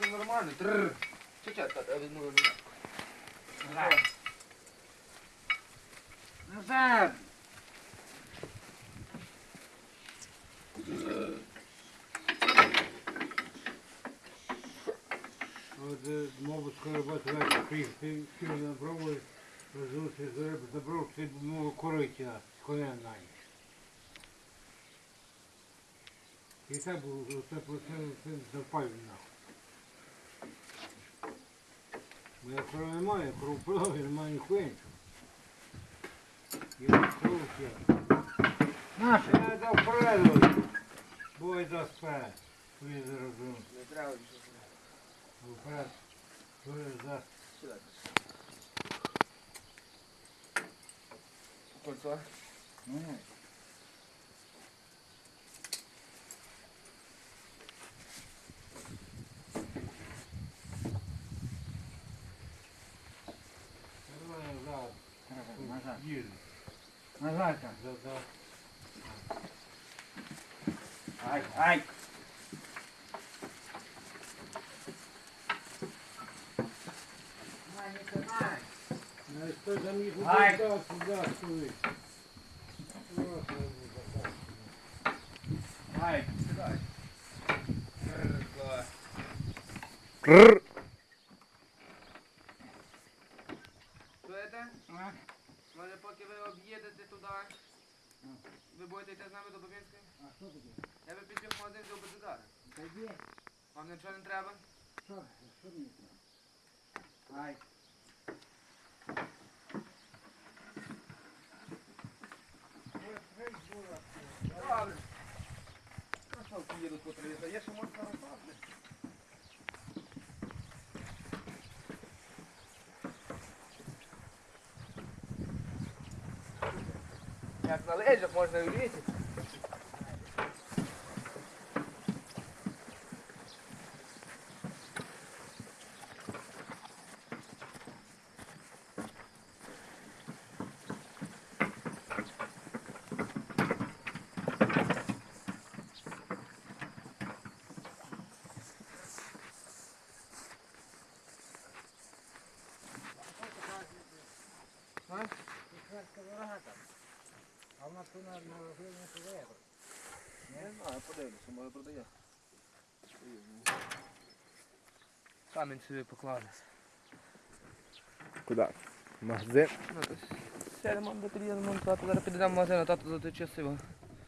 все нормально. Тррр. Чекай, тата, я візьму. Назад. Назад. От, е, мабуть, скоро буде вечір приїхати, сьогодні на брову, розвився з риби, забрав, це мого коритя, з коня на ніч. І так було, це просив, це запалю нахуй. Бо я корови немає, я кров продав, я немає ніхуя нічого. Я кров я. Наше. Я дав переду, бой дасть вперед. Він заробив. Не треба нічого. Вперед. Бой дасть. Сюди. Кольцо. Ні. Їду. Назад. там. Ай, ай. Ай, Ай. Кррр. Чуєте? А? Може, поки ви об'їдете туди, ви будете йти з нами до Бабінської? А що таке? Я би підбіг магазин би цигари. Та є. Вам нічого не треба? Що? Що мені треба? Ай. Добре. Що, поїдуть по? Є ще можна розпасти. Як на лежах можна і в лісі. А? Шведська дорога там. А в нас тут на вигляді не подає. Не знаю, подивлюся, може продає. Камінь собі покладе. Куди? Магазин. Ну, то сядемо до під'їдемо, тато зараз підемо в магазин, а тато заточив його.